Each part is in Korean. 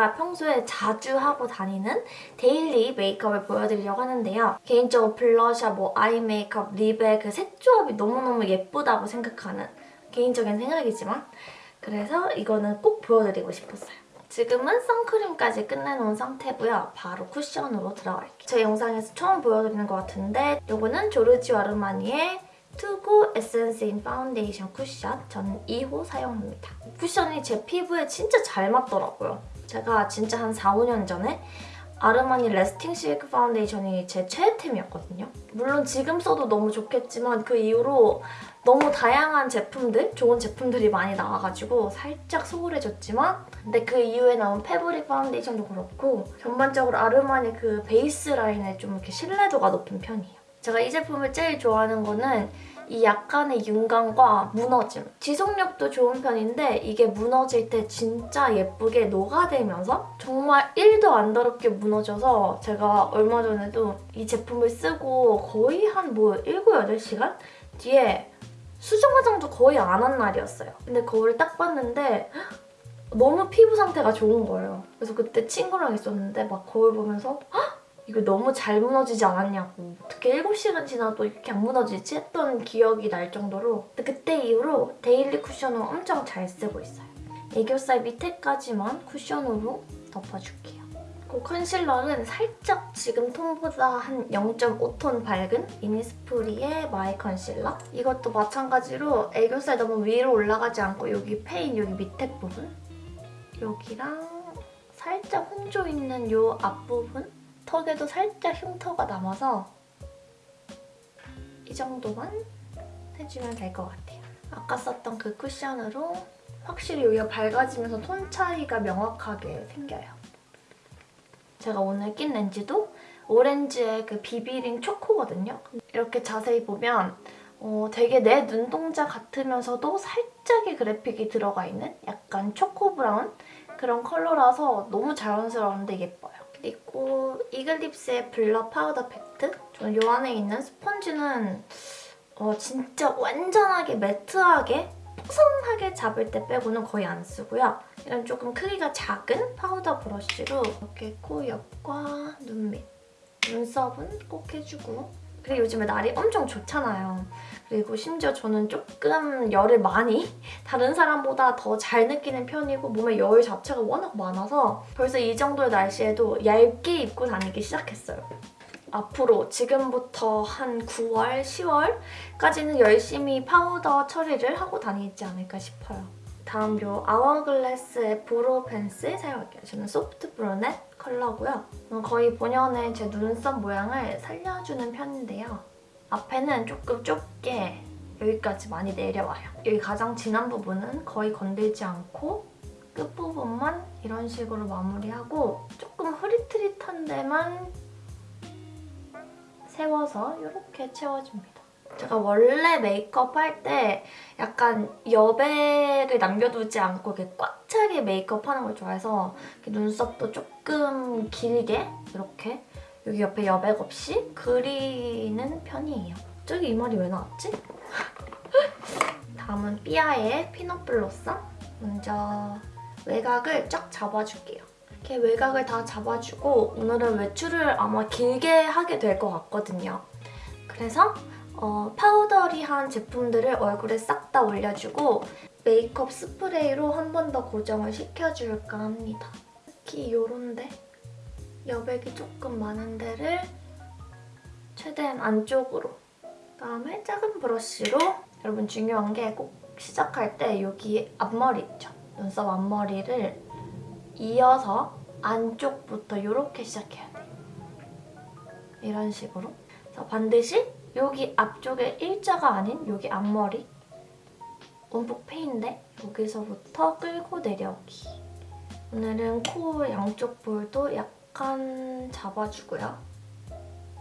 제가 평소에 자주 하고 다니는 daily 메이크업을 보여드리려고 하는데요. 개인적으로 블러셔, 뭐 eye 메이크업, lip의 그 색 조합이 너무너무 예쁘다고 생각하는 개인적인 생각이지만 그래서 이거는 꼭 보여드리고 싶었어요. 지금은 선크림까지 끝내놓은 상태고요. 바로 쿠션으로 들어갈게요. 제 영상에서 처음 보여드리는 것 같은데 이거는 조르지오 아르마니의 to go essence in 파운데이션 쿠션 저는 2호 사용합니다. 쿠션이 제 피부에 진짜 잘 맞더라고요. 제가 진짜 한 4, 5년 전에 아르마니 Lasting Silk 파운데이션이 제 최애템이었거든요. 물론 지금 써도 너무 좋겠지만 그 이후로 너무 다양한 제품들, 좋은 제품들이 많이 나와가지고 살짝 소홀해졌지만 근데 그 이후에 나온 fabric 파운데이션도 그렇고 전반적으로 아르마니 그 베이스 라인에 좀 이렇게 신뢰도가 높은 편이에요. 제가 이 제품을 제일 좋아하는 거는 이 약간의 윤광과 무너짐. 지속력도 좋은 편인데 이게 무너질 때 진짜 예쁘게 녹아들면서 정말 1도 안 더럽게 무너져서 제가 얼마 전에도 이 제품을 쓰고 거의 한 뭐 7, 8시간 뒤에 수정 화장도 거의 안 한 날이었어요. 근데 거울을 딱 봤는데 너무 피부 상태가 좋은 거예요. 그래서 그때 친구랑 있었는데 막 거울 보면서 헉! 이거 너무 잘 무너지지 않았냐고 어떻게 7시간 지나도 이렇게 안 무너지지? 했던 기억이 날 정도로 그때 이후로 daily 쿠션을 엄청 잘 쓰고 있어요. 애교살 밑에까지만 쿠션으로 덮어줄게요. 그 컨실러는 살짝 지금 톤보다 한 0.5톤 밝은 이니스프리의 my concealer. 이것도 마찬가지로 애교살 너무 위로 올라가지 않고 여기 페인 여기 밑에 부분 여기랑 살짝 홍조 있는 이 앞부분 턱에도 살짝 흉터가 남아서 이 정도만 해주면 될 것 같아요. 아까 썼던 그 쿠션으로 확실히 여기가 밝아지면서 톤 차이가 명확하게 생겨요. 제가 오늘 낀 렌즈도 오렌지의 그 비비링 초코거든요. 이렇게 자세히 보면 어, 되게 내 눈동자 같으면서도 살짝의 그래픽이 들어가 있는 약간 초코 브라운 그런 컬러라서 너무 자연스러운데 예뻐요. 그리고 이글립스의 blur powder pact 저는 이 안에 있는 스펀지는 어, 진짜 완전하게 matte하게 뽀송하게 잡을 때 빼고는 거의 안 쓰고요. 이런 조금 크기가 작은 파우더 브러쉬로 이렇게 코 옆과 눈 밑, 눈썹은 꼭 해주고 그리고 요즘에 날이 엄청 좋잖아요. 그리고 심지어 저는 조금 열을 많이 다른 사람보다 더 잘 느끼는 편이고 몸에 열 자체가 워낙 많아서 벌써 이 정도의 날씨에도 얇게 입고 다니기 시작했어요. 앞으로 지금부터 한 9월, 10월까지는 열심히 파우더 처리를 하고 다니지 않을까 싶어요. 다음 요 아워글래스의 brow pencil 사용할게요. 저는 soft brunette 컬러고요. 거의 본연의 제 눈썹 모양을 살려주는 편인데요. 앞에는 조금 좁게 여기까지 많이 내려와요. 여기 가장 진한 부분은 거의 건들지 않고 끝부분만 이런 식으로 마무리하고 조금 흐릿흐릿한 데만 세워서 이렇게 채워줍니다. 제가 원래 메이크업 할 때 약간 여백을 남겨두지 않고 이렇게 꽉 차게 메이크업 하는 걸 좋아해서 눈썹도 조금 길게 이렇게 여기 옆에 여백 없이 그리는 편이에요. 저기 이 말이 왜 나왔지? 다음은 삐아의 peanut blossom. 먼저 외곽을 쫙 잡아줄게요. 이렇게 외곽을 다 잡아주고 오늘은 외출을 아마 길게 하게 될 것 같거든요. 그래서 어, powdery한 제품들을 얼굴에 싹 다 올려주고 메이크업 스프레이로 한 번 더 고정을 시켜줄까 합니다. 특히 이런데 여백이 조금 많은 데를 최대한 안쪽으로 그다음에 작은 브러쉬로 여러분 중요한 게 꼭 시작할 때 여기 앞머리 있죠? 눈썹 앞머리를 이어서 안쪽부터 이렇게 시작해야 돼요. 이런 식으로. 그래서 반드시 여기 앞쪽에 일자가 아닌 여기 앞머리 움푹 패인데 여기서부터 끌고 내려오기. 오늘은 코 양쪽 볼도 약간 잡아주고요.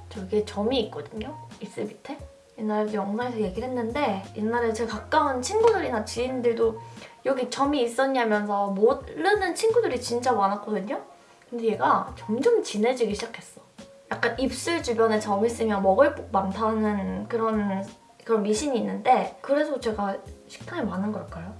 저기에 점이 있거든요, 입술 밑에. 옛날에도 영상에서 얘기를 했는데 옛날에 제 가까운 친구들이나 지인들도 여기 점이 있었냐면서 모르는 친구들이 진짜 많았거든요? 근데 얘가 점점 진해지기 시작했어. 약간 입술 주변에 점 있으면 먹을 복 많다는 그런 그런 미신이 있는데 그래서 제가 식탐이 많은 걸까요?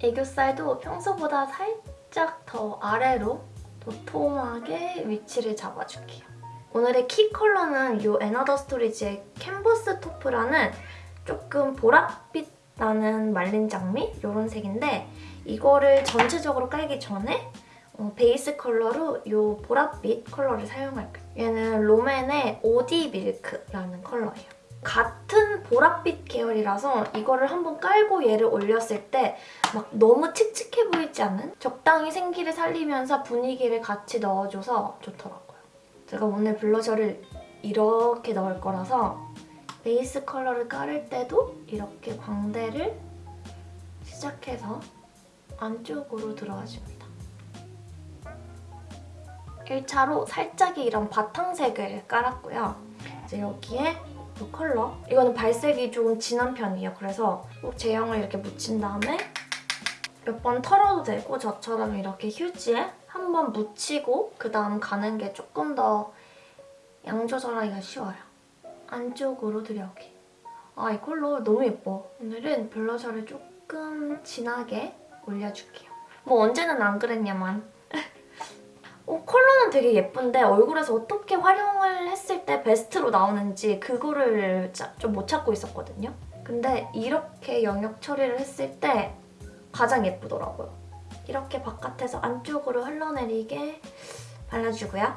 애교살도 평소보다 살짝 더 아래로 도톰하게 위치를 잡아줄게요. 오늘의 키 컬러는 이 앤아더스토리즈의 canvas taupe라는 조금 보랏빛 나는 말린 장미 이런 색인데 이거를 전체적으로 깔기 전에 어, 베이스 컬러로 이 보랏빛 컬러를 사용할 거예요. 얘는 롬앤의 오디 milk라는 컬러예요. 같은 보랏빛 계열이라서 이거를 한번 깔고 얘를 올렸을 때 막 너무 칙칙해 보이지 않는? 적당히 생기를 살리면서 분위기를 같이 넣어줘서 좋더라고요. 제가 오늘 블러셔를 이렇게 넣을 거라서 베이스 컬러를 깔을 때도 이렇게 광대를 시작해서 안쪽으로 들어와줍니다. 1차로 살짝의 이런 바탕색을 깔았고요. 이제 여기에 이 컬러. 이거는 발색이 조금 진한 편이에요. 그래서 꼭 제형을 이렇게 묻힌 다음에 몇 번 털어도 되고 저처럼 이렇게 휴지에 한 번 묻히고 그 다음 가는 게 조금 더 양 조절하기가 쉬워요. 안쪽으로 들여오기. 아, 이 컬러 너무 예뻐. 오늘은 블러셔를 조금 진하게 올려줄게요. 뭐 언제는 안 그랬냐만. 어, 컬러는 되게 예쁜데 얼굴에서 어떻게 활용을 했을 때 베스트로 나오는지 그거를 좀 못 찾고 있었거든요. 근데 이렇게 영역 처리를 했을 때 가장 예쁘더라고요. 이렇게 바깥에서 안쪽으로 흘러내리게 발라주고요.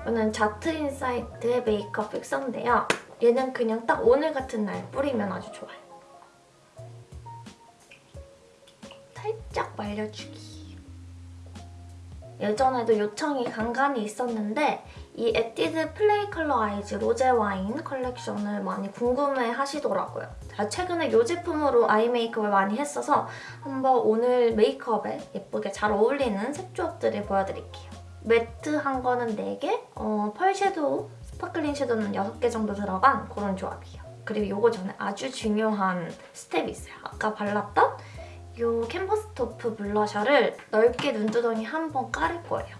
이거는 자트 인사이트의 메이크업 fixer인데요. 얘는 그냥 딱 오늘 같은 날 뿌리면 아주 좋아요. 살짝 말려주기. 예전에도 요청이 간간히 있었는데 이 에뛰드 Play Color Eyes Rose Wine 컬렉션을 많이 궁금해 하시더라고요. 제가 최근에 이 제품으로 아이 메이크업을 많이 했어서 한번 오늘 메이크업에 예쁘게 잘 어울리는 색 조합들을 보여드릴게요. matte한 거는 4개, 어, 펄 섀도우, sparkling 섀도우는 6개 정도 들어간 그런 조합이에요. 그리고 이거 전에 아주 중요한 스텝이 있어요. 아까 발랐던 이 canvas taupe 블러셔를 넓게 눈두덩이 한 번 깔을 거예요.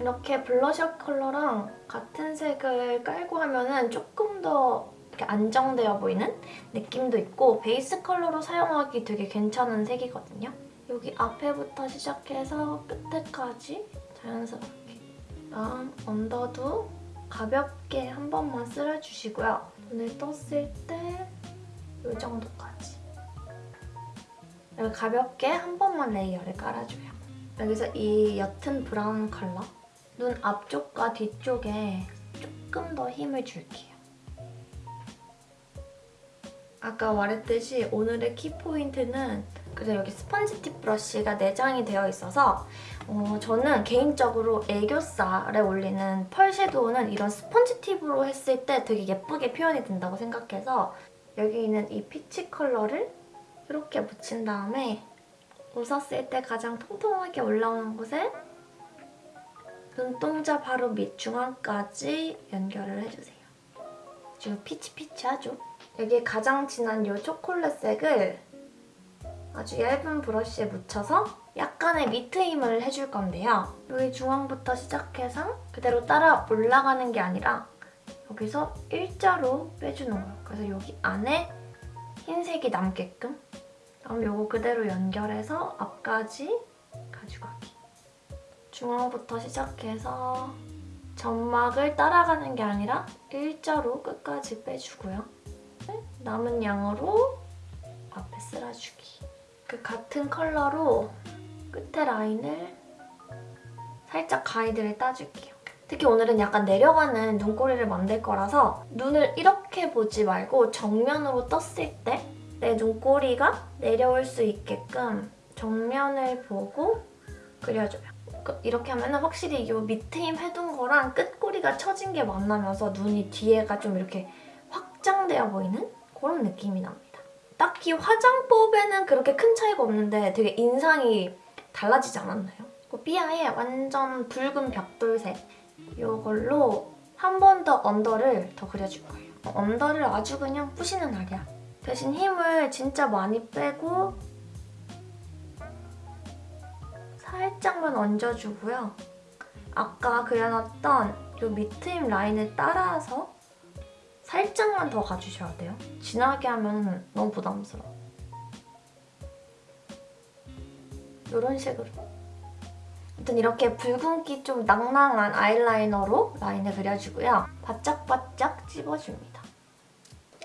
이렇게 블러셔 컬러랑 같은 색을 깔고 하면 은 조금 더 이렇게 안정되어 보이는 느낌도 있고 베이스 컬러로 사용하기 되게 괜찮은 색이거든요. 여기 앞에부터 시작해서 끝에까지 자연스럽게 다음 언더도 가볍게 한 번만 쓸어주시고요. 눈을 떴을 때 이 정도까지. 여기 가볍게 한 번만 레이어를 깔아줘요. 여기서 이 옅은 브라운 컬러 눈 앞쪽과 뒤쪽에 조금 더 힘을 줄게요. 아까 말했듯이 오늘의 키포인트는 그래서 여기 스펀지 팁 브러쉬가 내장이 되어 있어서 어, 저는 개인적으로 애교살에 올리는 펄 섀도우는 이런 스펀지 tip으로 했을 때 되게 예쁘게 표현이 된다고 생각해서 여기 있는 이 peach 컬러를 이렇게 묻힌 다음에 웃었을 때 가장 통통하게 올라오는 곳에 눈동자 바로 밑 중앙까지 연결을 해주세요. 지금 peachy peachy하죠? 여기에 가장 진한 이 초콜릿색을 아주 얇은 브러쉬에 묻혀서 약간의 밑트임을 해줄 건데요. 여기 중앙부터 시작해서 그대로 따라 올라가는 게 아니라 여기서 일자로 빼주는 거예요. 그래서 여기 안에 흰색이 남게끔 그럼 이거 그대로 연결해서 앞까지 가져가기. 중앙부터 시작해서 점막을 따라가는 게 아니라 일자로 끝까지 빼주고요. 남은 양으로 앞에 쓸어주기. 그 같은 컬러로 끝에 라인을 살짝 가이드를 따줄게요. 특히 오늘은 약간 내려가는 눈꼬리를 만들 거라서 눈을 이렇게 보지 말고 정면으로 떴을 때 내 눈꼬리가 내려올 수 있게끔 정면을 보고 그려줘요. 그 이렇게 하면 확실히 이 밑에 힘 해둔 거랑 끝꼬리가 처진 게 만나면서 눈이 뒤에가 좀 이렇게 확장되어 보이는 그런 느낌이 납니다. 딱히 화장법에는 그렇게 큰 차이가 없는데 되게 인상이 달라지지 않았나요? 삐아의 완전 붉은 벽돌색 이걸로 한 번 더 언더를 더 그려줄 거예요. 언더를 아주 그냥 부시는 날이야. 대신 힘을 진짜 많이 빼고 살짝만 얹어주고요. 아까 그려놨던 이 밑트임 라인을 따라서 살짝만 더 가주셔야 돼요. 진하게 하면 너무 부담스러워. 이런 식으로 아무튼 이렇게 붉은기 좀 낭낭한 아이라이너로 라인을 그려주고요. 바짝바짝 찝어줍니다.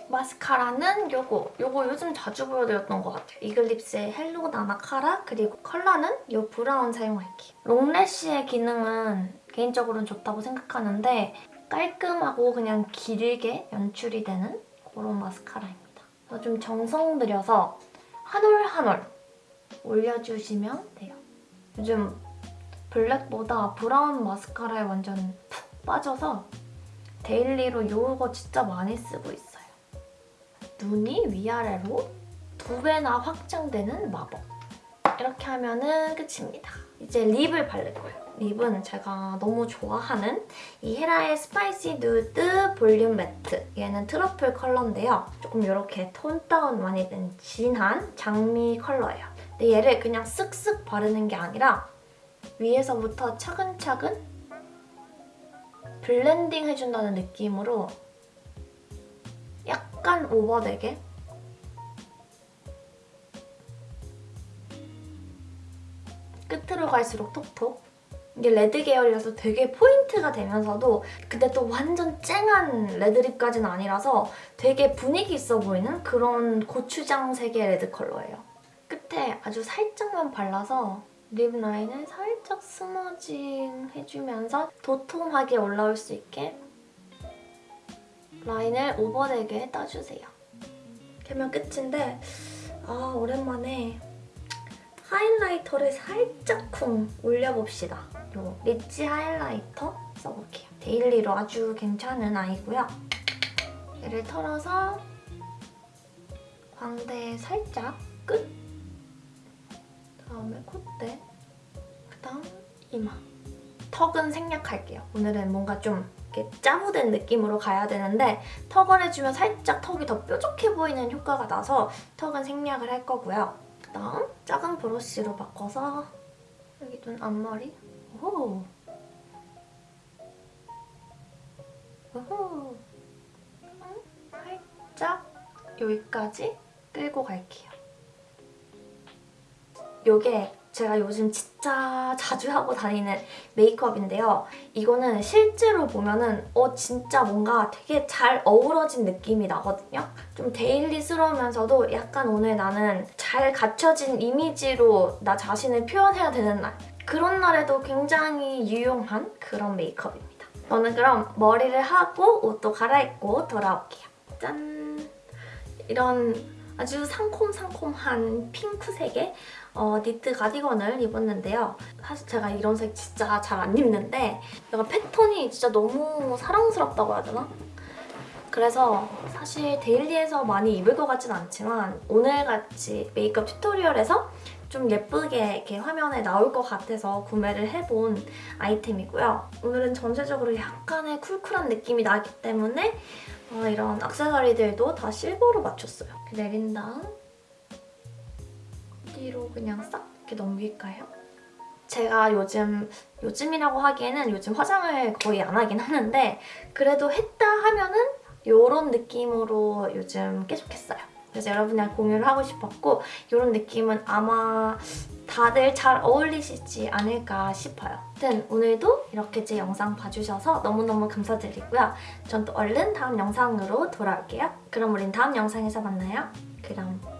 마스카라는 요거. 요거 요즘 자주 보여드렸던 것 같아요. 이글립스의 hello 나나 카라 그리고 컬러는 요 브라운 사용할게요. long lash의 기능은 개인적으로는 좋다고 생각하는데 깔끔하고 그냥 길게 연출이 되는 그런 마스카라입니다. 좀 정성 들여서 한 올 한 올 올려주시면 돼요. 요즘 블랙보다 브라운 마스카라에 완전 푹 빠져서 daily로 이거 진짜 많이 쓰고 있어요. 눈이 위아래로 두 배나 확장되는 마법. 이렇게 하면은 끝입니다. 이제 lip을 바를 거예요. lip은 제가 너무 좋아하는 이 헤라의 Spicy Nude Volume Matte. 얘는 트러플 컬러인데요. 조금 이렇게 tone down 많이 된 진한 장미 컬러예요. 근데 얘를 그냥 쓱쓱 바르는 게 아니라 위에서부터 차근차근 블렌딩 해준다는 느낌으로 약간 오버되게 끝으로 갈수록 톡톡 이게 red 계열이라서 되게 포인트가 되면서도 근데 또 완전 쨍한 red lip까지는 아니라서 되게 분위기 있어 보이는 그런 고추장색의 red 컬러예요. 끝에 아주 살짝만 발라서 lip line을 살짝 smudging 해주면서 도톰하게 올라올 수 있게 라인을 오버되게 따주세요. 이렇게 하면 끝인데 아 오랜만에 highlighter를 살짝 쿵 올려봅시다. 요 rich highlighter 써볼게요. daily로 아주 괜찮은 아이고요. 얘를 털어서 광대에 살짝 끝 다음에 콧대 그다음 이마 턱은 생략할게요. 오늘은 뭔가 좀 이렇게 짜부된 느낌으로 가야 되는데 턱을 해주면 살짝 턱이 더 뾰족해 보이는 효과가 나서 턱은 생략을 할 거고요. 그다음 작은 브러쉬로 바꿔서 여기 눈 앞머리 오호 오호 살짝 여기까지 끌고 갈게요. 요게 제가 요즘 진짜 자주 하고 다니는 메이크업인데요. 이거는 실제로 보면은 어 진짜 뭔가 되게 잘 어우러진 느낌이 나거든요. 좀 데일리스러우면서도 약간 오늘 나는 잘 갖춰진 이미지로 나 자신을 표현해야 되는 날. 그런 날에도 굉장히 유용한 그런 메이크업입니다. 저는 그럼 머리를 하고 옷도 갈아입고 돌아올게요. 짠! 이런 아주 상콤상콤한 핑크색의 어, 니트 가디건을 입었는데요. 사실 제가 이런 색 진짜 잘 안 입는데 약간 패턴이 진짜 너무 사랑스럽다고 해야 되나? 그래서 사실 데일리에서 많이 입을 것 같진 않지만 오늘같이 메이크업 튜토리얼에서 좀 예쁘게 이렇게 화면에 나올 것 같아서 구매를 해본 아이템이고요. 오늘은 전체적으로 약간의 쿨쿨한 느낌이 나기 때문에 어, 이런 액세서리들도 다 실버로 맞췄어요. 내린 다음 뒤로 그냥 싹 이렇게 넘길까요? 제가 요즘, 요즘이라고 하기에는 요즘 화장을 거의 안 하긴 하는데 그래도 했다 하면은 이런 느낌으로 요즘 계속 했어요. 그래서 여러분이랑 공유를 하고 싶었고 이런 느낌은 아마 다들 잘 어울리시지 않을까 싶어요. 아무튼 오늘도 이렇게 제 영상 봐주셔서 너무너무 감사드리고요. 전 또 얼른 다음 영상으로 돌아올게요. 그럼 우린 다음 영상에서 만나요. 그럼.